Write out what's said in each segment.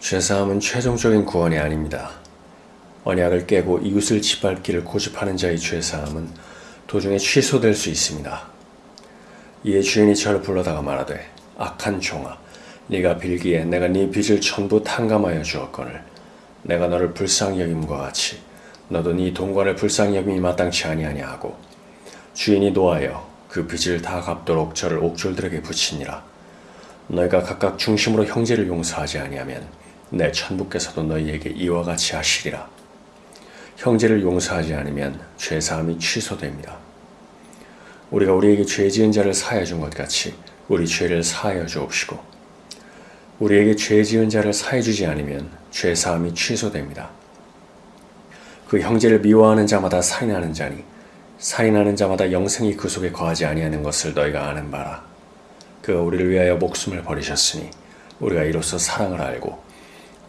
죄사함은 최종적인 구원이 아닙니다. 언약을 깨고 이웃을 짓밟기를 고집하는 자의 죄사함은 도중에 취소될 수 있습니다. 이에 주인이 저를 불러다가 말하되 악한 종아 네가 빌기에 내가 네 빚을 전부 탕감하여 주었거늘 내가 너를 불쌍히 여김과 같이 너도 네 동관을 불쌍히 여김이 마땅치 아니하냐 하고 주인이 노하여 그 빚을 다 갚도록 저를 옥졸들에게 붙이니라 너희가 각각 중심으로 형제를 용서하지 아니하면 내 천부께서도 너희에게 이와 같이 하시리라 형제를 용서하지 않으면 죄사함이 취소됩니다. 우리가 우리에게 죄 지은 자를 사하여 준 것 같이 우리 죄를 사하여 주옵시고 우리에게 죄 지은 자를 사해 주지 않으면 죄 사함이 취소됩니다. 그 형제를 미워하는 자마다 살인하는 자니 살인하는 자마다 영생이 그 속에 거하지 아니하는 것을 너희가 아는 바라. 그가 우리를 위하여 목숨을 버리셨으니 우리가 이로써 사랑을 알고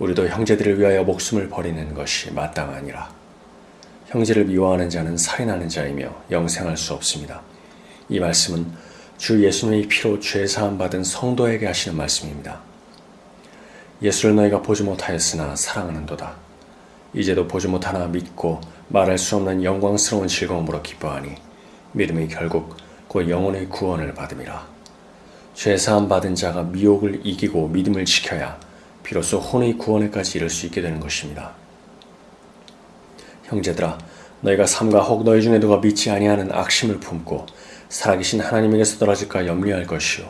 우리도 형제들을 위하여 목숨을 버리는 것이 마땅하니라. 형제를 미워하는 자는 살인하는 자이며 영생할 수 없습니다. 이 말씀은 주 예수님의 피로 죄 사함 받은 성도에게 하시는 말씀입니다. 예수를 너희가 보지 못하였으나 사랑하는도다. 이제도 보지 못하나 믿고 말할 수 없는 영광스러운 즐거움으로 기뻐하니 믿음이 결국 그 영혼의 구원을 받음이라. 죄 사함 받은 자가 미혹을 이기고 믿음을 지켜야 비로소 혼의 구원에까지 이를 수 있게 되는 것입니다. 형제들아 너희가 삼가 혹 너희 중에 누가 믿지 아니하는 악심을 품고 살아계신 하나님에게서 떨어질까 염려할 것이요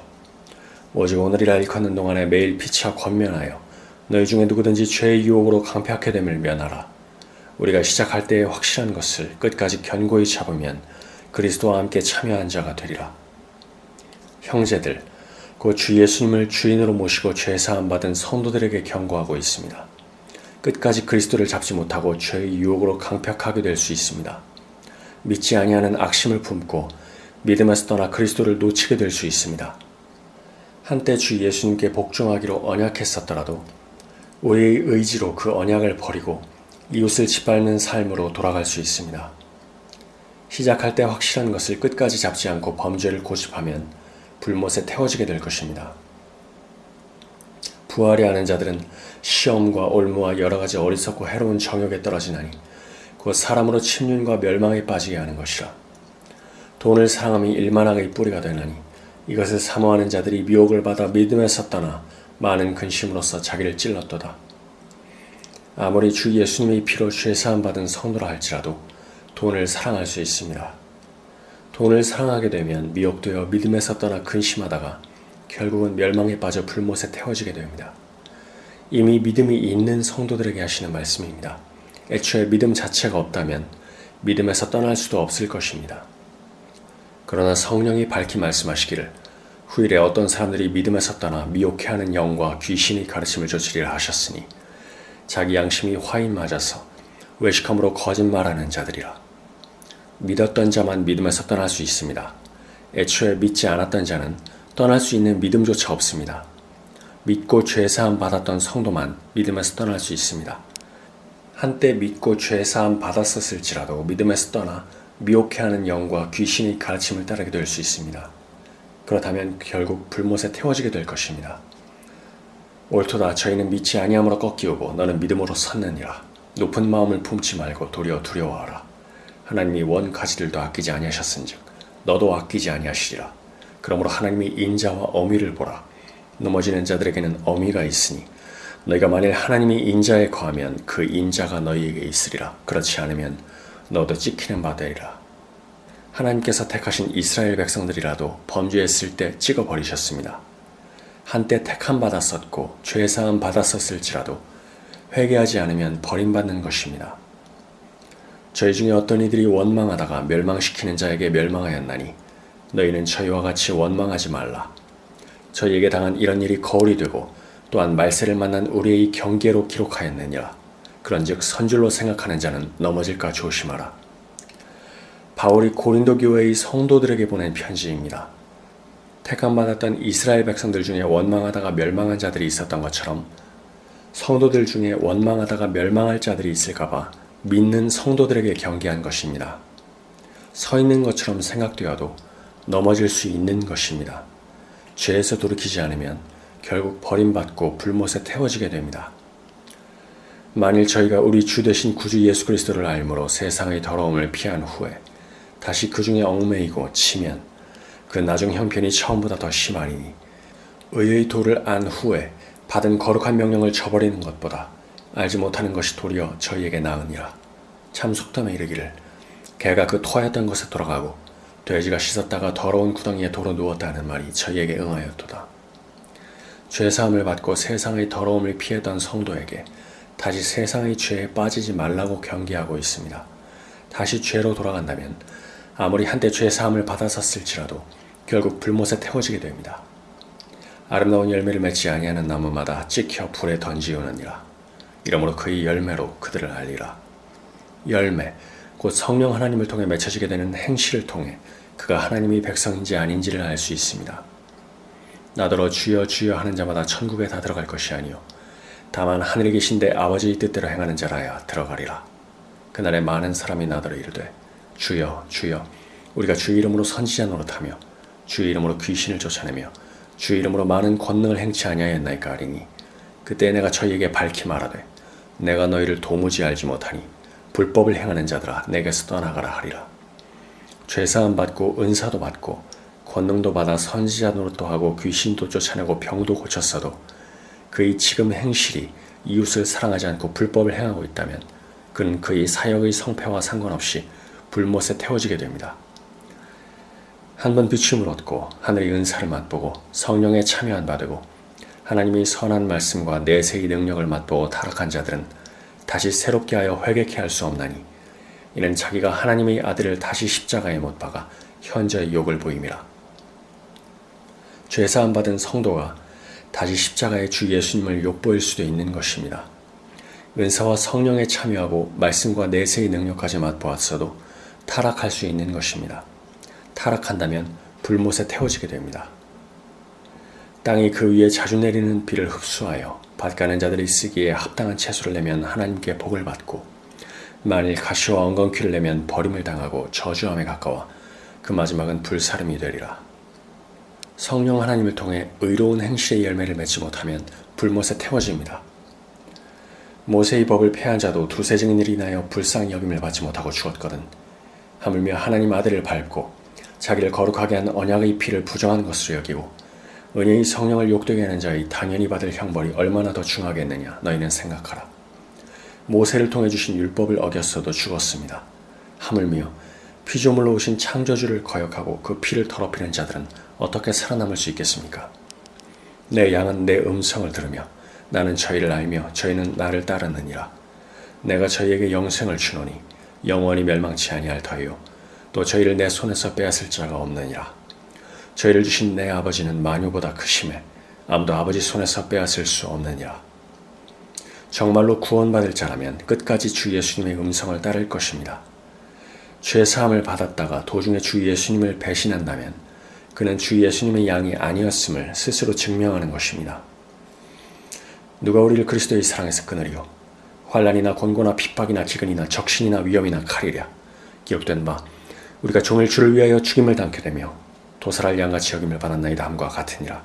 오직 오늘이라 일컫는 동안에 매일 피치와 권면하여 너희 중에 누구든지 죄의 유혹으로 강폐하게 됨을 면하라. 우리가 시작할 때에 확실한 것을 끝까지 견고히 잡으면 그리스도와 함께 참여한 자가 되리라. 형제들 그주 예수님을 주인으로 모시고 죄 사함 받은 성도들에게 경고하고 있습니다. 끝까지 그리스도를 잡지 못하고 죄의 유혹으로 강팍하게 될 수 있습니다. 믿지 아니하는 악심을 품고 믿음에서 떠나 그리스도를 놓치게 될 수 있습니다. 한때 주 예수님께 복종하기로 언약했었더라도 우리의 의지로 그 언약을 버리고 이웃을 짓밟는 삶으로 돌아갈 수 있습니다. 시작할 때 확실한 것을 끝까지 잡지 않고 범죄를 고집하면 불못에 태워지게 될 것입니다. 부활이 하는 자들은 시험과 올무와 여러 가지 어리석고 해로운 정욕에 떨어지나니 곧 사람으로 침륜과 멸망에 빠지게 하는 것이라. 돈을 사랑함이 일만하게 뿌리가 되나니 이것을 사모하는 자들이 미혹을 받아 믿음에서 떠나 많은 근심으로써 자기를 찔렀도다. 아무리 주 예수님의 피로 죄사함 받은 성도라 할지라도 돈을 사랑할 수 있습니다. 돈을 사랑하게 되면 미혹되어 믿음에서 떠나 근심하다가 결국은 멸망에 빠져 불못에 태워지게 됩니다. 이미 믿음이 있는 성도들에게 하시는 말씀입니다. 애초에 믿음 자체가 없다면 믿음에서 떠날 수도 없을 것입니다. 그러나 성령이 밝히 말씀하시기를 후일에 어떤 사람들이 믿음에서 떠나 미혹해하는 영과 귀신의 가르침을 쫓으리라 하셨으니 자기 양심이 화인 맞아서 외식함으로 거짓말하는 자들이라. 믿었던 자만 믿음에서 떠날 수 있습니다. 애초에 믿지 않았던 자는 떠날 수 있는 믿음조차 없습니다. 믿고 죄사함 받았던 성도만 믿음에서 떠날 수 있습니다. 한때 믿고 죄사함 받았었을지라도 믿음에서 떠나 미혹해하는 영과 귀신의 가르침을 따르게 될 수 있습니다. 그렇다면 결국 불못에 태워지게 될 것입니다. 옳도다 저희는 믿지 아니함으로 꺾이오고 너는 믿음으로 섰느니라. 높은 마음을 품지 말고 도리어 두려워하라. 하나님이 원 가지들도 아끼지 아니하셨은즉 너도 아끼지 아니하시리라. 그러므로 하나님이 인자와 어미를 보라. 넘어지는 자들에게는 어미가 있으니 너희가 만일 하나님이 인자에 거하면 그 인자가 너희에게 있으리라. 그렇지 않으면 너도 찍히는 바 되리라. 하나님께서 택하신 이스라엘 백성들이라도 범죄했을 때 찍어버리셨습니다. 한때 택함 받았었고 죄사함 받았었을지라도 회개하지 않으면 버림받는 것입니다. 저희 중에 어떤 이들이 원망하다가 멸망시키는 자에게 멸망하였나니 너희는 저희와 같이 원망하지 말라. 저희에게 당한 이런 일이 거울이 되고 또한 말세를 만난 우리의 경계로 기록하였느니라. 그런즉 선줄로 생각하는 자는 넘어질까 조심하라. 바울이 고린도 교회의 성도들에게 보낸 편지입니다. 택함 받았던 이스라엘 백성들 중에 원망하다가 멸망한 자들이 있었던 것처럼 성도들 중에 원망하다가 멸망할 자들이 있을까봐 믿는 성도들에게 경계한 것입니다. 서 있는 것처럼 생각되어도 넘어질 수 있는 것입니다. 죄에서 돌이키지 않으면 결국 버림받고 불못에 태워지게 됩니다. 만일 저희가 우리 주 되신 구주 예수 그리스도를 알므로 세상의 더러움을 피한 후에 다시 그 중에 얽매이고 치면 그 나중 형편이 처음보다 더 심하리니 의의 도를 안 후에 받은 거룩한 명령을 저버리는 것보다 알지 못하는 것이 도리어 저희에게 나으니라. 참 속담에 이르기를 개가 그 토하였던 곳에 돌아가고 돼지가 씻었다가 더러운 구덩이에 도로 누웠다는 말이 저희에게 응하였도다. 죄사함을 받고 세상의 더러움을 피했던 성도에게 다시 세상의 죄에 빠지지 말라고 경계하고 있습니다. 다시 죄로 돌아간다면 아무리 한때 죄사함을 받았었을지라도 결국 불못에 태워지게 됩니다. 아름다운 열매를 맺지 아니하는 나무마다 찍혀 불에 던지우느니라. 이러므로 그의 열매로 그들을 알리라. 열매, 곧 성령 하나님을 통해 맺혀지게 되는 행실을 통해 그가 하나님의 백성인지 아닌지를 알 수 있습니다. 나더러 주여 주여 하는 자마다 천국에 다 들어갈 것이 아니요 다만 하늘에 계신 데 아버지의 뜻대로 행하는 자라야 들어가리라. 그날에 많은 사람이 나더러 이르되 주여 주여 우리가 주의 이름으로 선지자 노릇하며 주의 이름으로 귀신을 쫓아내며 주의 이름으로 많은 권능을 행치 아니하였나이까 하리니 그때 내가 저희에게 밝히 말하되 내가 너희를 도무지 알지 못하니 불법을 행하는 자들아 내게서 떠나가라 하리라. 죄사함 받고 은사도 받고 권능도 받아 선지자 노릇도 하고 귀신도 쫓아내고 병도 고쳤어도 그의 지금 행실이 이웃을 사랑하지 않고 불법을 행하고 있다면 그는 그의 사역의 성패와 상관없이 불못에 태워지게 됩니다. 한 번 비춤을 얻고 하늘의 은사를 맛보고 성령에 참여한 바되고 하나님의 선한 말씀과 내세의 능력을 맛보고 타락한 자들은 다시 새롭게 하여 회개케 할 수 없나니 이는 자기가 하나님의 아들을 다시 십자가에 못 박아 현저히 욕을 보임이라. 죄사함 받은 성도가 다시 십자가의 주 예수님을 욕보일 수도 있는 것입니다. 은사와 성령에 참여하고 말씀과 내세의 능력까지 맛보았어도 타락할 수 있는 것입니다. 타락한다면 불못에 태워지게 됩니다. 땅이 그 위에 자주 내리는 비를 흡수하여 밭가는 자들이 쓰기에 합당한 채소를 내면 하나님께 복을 받고 만일 가시와 엉겅퀴를 내면 버림을 당하고 저주함에 가까워 그 마지막은 불사름이 되리라. 성령 하나님을 통해 의로운 행실의 열매를 맺지 못하면 불못에 태워집니다. 모세의 법을 폐한 자도 두세 증인을 인하여 불쌍히 여김을 받지 못하고 죽었거든. 하물며 하나님 아들을 밟고 자기를 거룩하게 한 언약의 피를 부정한 것으로 여기고 은혜의 성령을 욕되게 하는 자의 당연히 받을 형벌이 얼마나 더 중하겠느냐 너희는 생각하라. 모세를 통해 주신 율법을 어겼어도 죽었습니다. 하물며 피조물로 오신 창조주를 거역하고 그 피를 더럽히는 자들은 어떻게 살아남을 수 있겠습니까? 내 양은 내 음성을 들으며 나는 저희를 알며 저희는 나를 따르느니라. 내가 저희에게 영생을 주노니 영원히 멸망치 아니할 터이요 또 저희를 내 손에서 빼앗을 자가 없느니라. 저희를 주신 내 아버지는 마녀보다 크심에 아무도 아버지 손에서 빼앗을 수 없느니라. 정말로 구원받을 자라면 끝까지 주 예수님의 음성을 따를 것입니다. 죄 사함을 받았다가 도중에 주 예수님을 배신한다면 그는 주 예수님의 양이 아니었음을 스스로 증명하는 것입니다. 누가 우리를 그리스도의 사랑에서 끊으리요? 환란이나 곤고나 핍박이나 기근이나 적신이나 위험이나 칼이랴. 기록된 바 우리가 종일 주를 위하여 죽임을 당게 되며 도살할 양같이 여김을 받았나이다 함과 같으니라.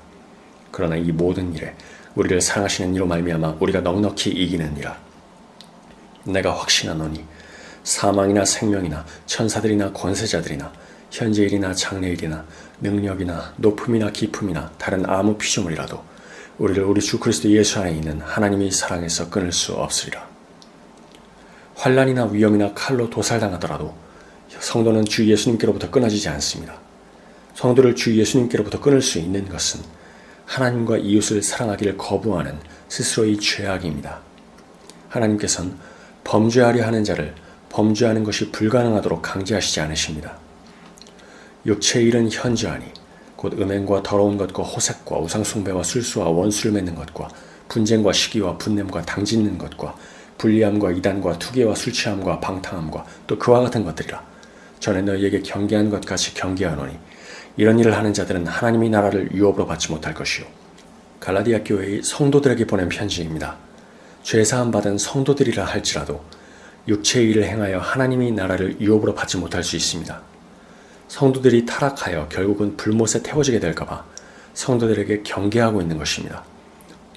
그러나 이 모든 일에 우리를 사랑하시는 이로 말미암아 우리가 넉넉히 이기느니라. 내가 확신하노니 사망이나 생명이나 천사들이나 권세자들이나 현재일이나 장래일이나 능력이나 높음이나 기품이나 다른 아무 피조물이라도 우리를 우리 주 그리스도 예수 안에 있는 하나님의 사랑에서 끊을 수 없으리라. 환란이나 위험이나 칼로 도살당하더라도 성도는 주 예수님께로부터 끊어지지 않습니다. 성도를 주 예수님께로부터 끊을 수 있는 것은 하나님과 이웃을 사랑하기를 거부하는 스스로의 죄악입니다. 하나님께서는 범죄하려 하는 자를 범죄하는 것이 불가능하도록 강제하시지 않으십니다. 육체의 일은 현저하니 곧 음행과 더러운 것과 호색과 우상숭배와 술수와 원수를 맺는 것과 분쟁과 시기와 분냄과 당짓는 것과 불리함과 이단과 투기와 술취함과 방탕함과 또 그와 같은 것들이라 전에 너희에게 경계한 것 같이 경계하노니 이런 일을 하는 자들은 하나님의 나라를 유업으로 받지 못할 것이요. 갈라디아 교회의 성도들에게 보낸 편지입니다. 죄사함 받은 성도들이라 할지라도 육체의 일을 행하여 하나님의 나라를 유업으로 받지 못할 수 있습니다. 성도들이 타락하여 결국은 불못에 태워지게 될까봐 성도들에게 경계하고 있는 것입니다.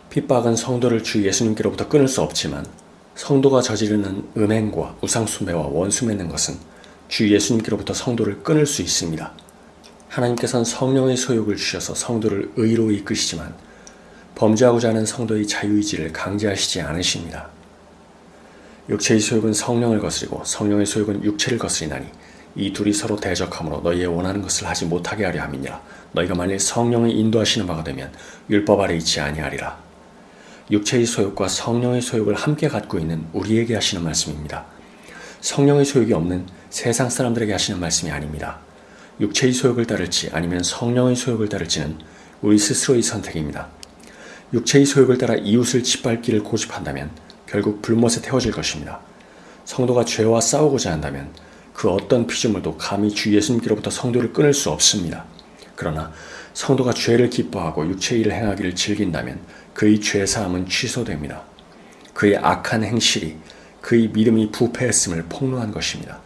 핍박은 성도를 주 예수님께로부터 끊을 수 없지만 성도가 저지르는 음행과 우상숭배와 원수 맺는 것은 주 예수님께로부터 성도를 끊을 수 있습니다. 하나님께서는 성령의 소욕을 주셔서 성도를 의로 이끄시지만 범죄하고자 하는 성도의 자유의지를 강제하시지 않으십니다. 육체의 소욕은 성령을 거스리고 성령의 소욕은 육체를 거스리나니 이 둘이 서로 대적함으로 너희의 원하는 것을 하지 못하게 하려 함이니라. 너희가 만일 성령의 인도하시는 바가 되면 율법 아래 있지 아니하리라. 육체의 소욕과 성령의 소욕을 함께 갖고 있는 우리에게 하시는 말씀입니다. 성령의 소욕이 없는 세상 사람들에게 하시는 말씀이 아닙니다. 육체의 소욕을 따를지 아니면 성령의 소욕을 따를지는 우리 스스로의 선택입니다. 육체의 소욕을 따라 이웃을 짓밟기를 고집한다면 결국 불못에 태워질 것입니다. 성도가 죄와 싸우고자 한다면 그 어떤 피조물도 감히 주 예수님께로부터 성도를 끊을 수 없습니다. 그러나 성도가 죄를 기뻐하고 육체의 일을 행하기를 즐긴다면 그의 죄 사함은 취소됩니다. 그의 악한 행실이 그의 믿음이 부패했음을 폭로한 것입니다.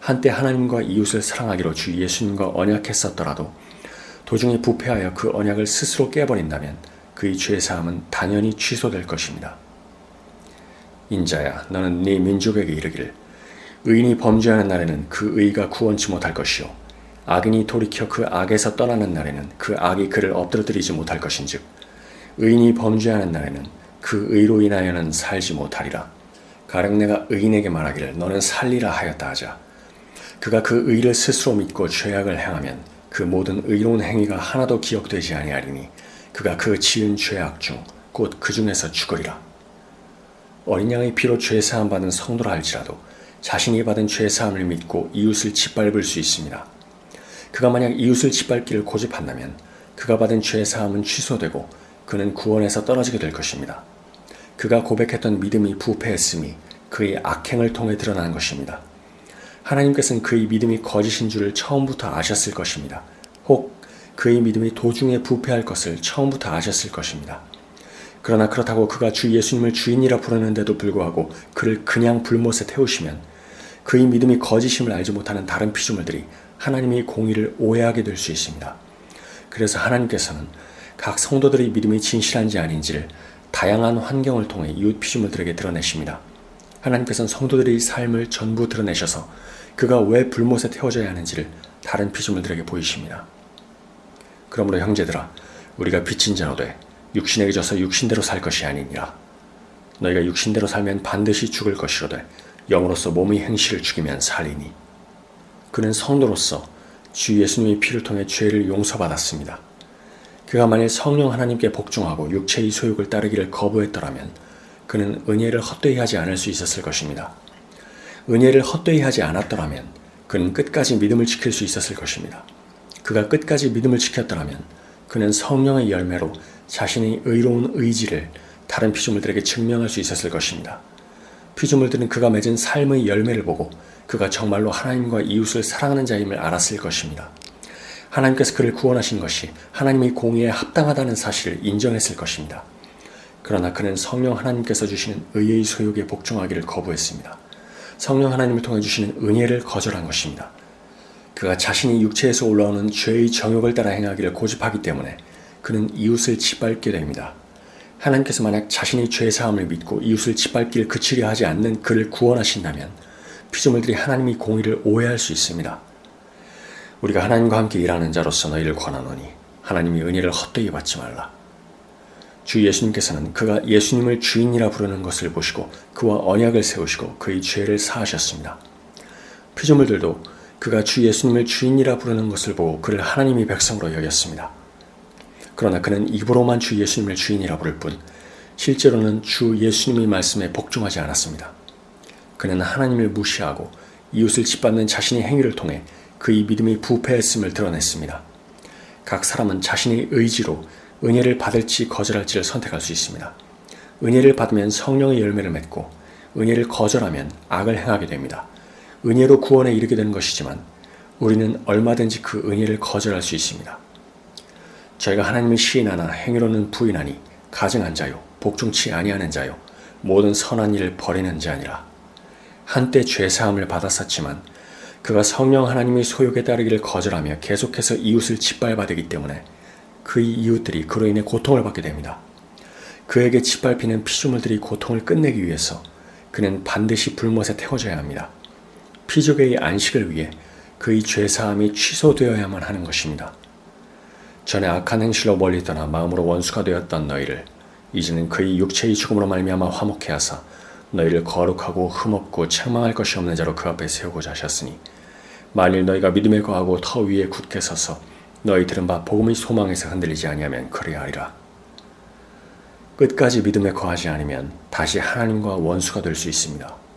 한때 하나님과 이웃을 사랑하기로 주 예수님과 언약했었더라도 도중에 부패하여 그 언약을 스스로 깨버린다면 그의 죄 사함은 당연히 취소될 것입니다. 인자야 너는 네 민족에게 이르기를 의인이 범죄하는 날에는 그 의가 구원치 못할 것이요. 악인이 돌이켜 그 악에서 떠나는 날에는 그 악이 그를 엎드러뜨리지 못할 것인즉 의인이 범죄하는 날에는 그 의로 인하여는 살지 못하리라. 가령 내가 의인에게 말하기를 너는 살리라 하였다 하자 그가 그 의를 스스로 믿고 죄악을 행하면 그 모든 의로운 행위가 하나도 기억되지 아니하리니 그가 그 지은 죄악 중 곧 그 중에서 죽으리라 어린 양의 피로 죄 사함 받은 성도라 할지라도 자신이 받은 죄 사함을 믿고 이웃을 짓밟을 수 있습니다. 그가 만약 이웃을 짓밟기를 고집한다면 그가 받은 죄 사함은 취소되고 그는 구원에서 떨어지게 될 것입니다. 그가 고백했던 믿음이 부패했음이 그의 악행을 통해 드러난 것입니다. 하나님께서는 그의 믿음이 거짓인 줄을 처음부터 아셨을 것입니다. 혹 그의 믿음이 도중에 부패할 것을 처음부터 아셨을 것입니다. 그러나 그렇다고 그가 주 예수님을 주인이라 부르는데도 불구하고 그를 그냥 불못에 태우시면 그의 믿음이 거짓임을 알지 못하는 다른 피조물들이 하나님의 공의를 오해하게 될 수 있습니다. 그래서 하나님께서는 각 성도들의 믿음이 진실한지 아닌지를 다양한 환경을 통해 이웃 피조물들에게 드러내십니다. 하나님께서는 성도들의 삶을 전부 드러내셔서 그가 왜 불못에 태워져야 하는지를 다른 피조물들에게 보이십니다. 그러므로 형제들아 우리가 빚진 자로 돼 육신에게 져서 육신대로 살 것이 아니니라. 너희가 육신대로 살면 반드시 죽을 것이로되 영으로서 몸의 행실을 죽이면 살리니. 그는 성도로서 주 예수님의 피를 통해 죄를 용서받았습니다. 그가 만일 성령 하나님께 복종하고 육체의 소욕을 따르기를 거부했더라면 그는 은혜를 헛되이 하지 않을 수 있었을 것입니다. 은혜를 헛되이 하지 않았더라면 그는 끝까지 믿음을 지킬 수 있었을 것입니다. 그가 끝까지 믿음을 지켰더라면 그는 성령의 열매로 자신의 의로운 의지를 다른 피조물들에게 증명할 수 있었을 것입니다. 피조물들은 그가 맺은 삶의 열매를 보고 그가 정말로 하나님과 이웃을 사랑하는 자임을 알았을 것입니다. 하나님께서 그를 구원하신 것이 하나님의 공의에 합당하다는 사실을 인정했을 것입니다. 그러나 그는 성령 하나님께서 주시는 의의 소욕에 복종하기를 거부했습니다. 성령 하나님을 통해 주시는 은혜를 거절한 것입니다. 그가 자신이 육체에서 올라오는 죄의 정욕을 따라 행하기를 고집하기 때문에 그는 이웃을 짓밟게 됩니다. 하나님께서 만약 자신의 죄 사함을 믿고 이웃을 짓밟기를 그치려 하지 않는 그를 구원하신다면 피조물들이 하나님의 공의를 오해할 수 있습니다. 우리가 하나님과 함께 일하는 자로서 너희를 권하노니 하나님이 은혜를 헛되이 받지 말라. 주 예수님께서는 그가 예수님을 주인이라 부르는 것을 보시고 그와 언약을 세우시고 그의 죄를 사하셨습니다. 피조물들도 그가 주 예수님을 주인이라 부르는 것을 보고 그를 하나님의 백성으로 여겼습니다. 그러나 그는 입으로만 주 예수님을 주인이라 부를 뿐 실제로는 주 예수님의 말씀에 복종하지 않았습니다. 그는 하나님을 무시하고 이웃을 짓밟는 자신의 행위를 통해 그의 믿음이 부패했음을 드러냈습니다. 각 사람은 자신의 의지로 은혜를 받을지 거절할지를 선택할 수 있습니다. 은혜를 받으면 성령의 열매를 맺고 은혜를 거절하면 악을 행하게 됩니다. 은혜로 구원에 이르게 되는 것이지만 우리는 얼마든지 그 은혜를 거절할 수 있습니다. 저희가 하나님을 시인하나 행위로는 부인하니 가증한 자요 복종치 아니하는 자요 모든 선한 일을 버리는 자니라 한때 죄 사함을 받았었지만 그가 성령 하나님의 소욕에 따르기를 거절하며 계속해서 이웃을 짓밟아대기 때문에 그의 이웃들이 그로 인해 고통을 받게 됩니다. 그에게 짓밟히는 피조물들이 고통을 끝내기 위해서 그는 반드시 불못에 태워져야 합니다. 피족의 안식을 위해 그의 죄사함이 취소되어야만 하는 것입니다. 전에 악한 행실로 멀리 떠나 마음으로 원수가 되었던 너희를 이제는 그의 육체의 죽음으로 말미암아 화목해 하사 너희를 거룩하고 흠없고 책망할 것이 없는 자로 그 앞에 세우고자 하셨으니 만일 너희가 믿음에 거하고 터 위에 굳게 서서 너희 들은 바 복음의 소망에서 흔들리지 아니하면 그리하리라. 끝까지 믿음에 거하지 않으면 다시 하나님과 원수가 될 수 있습니다.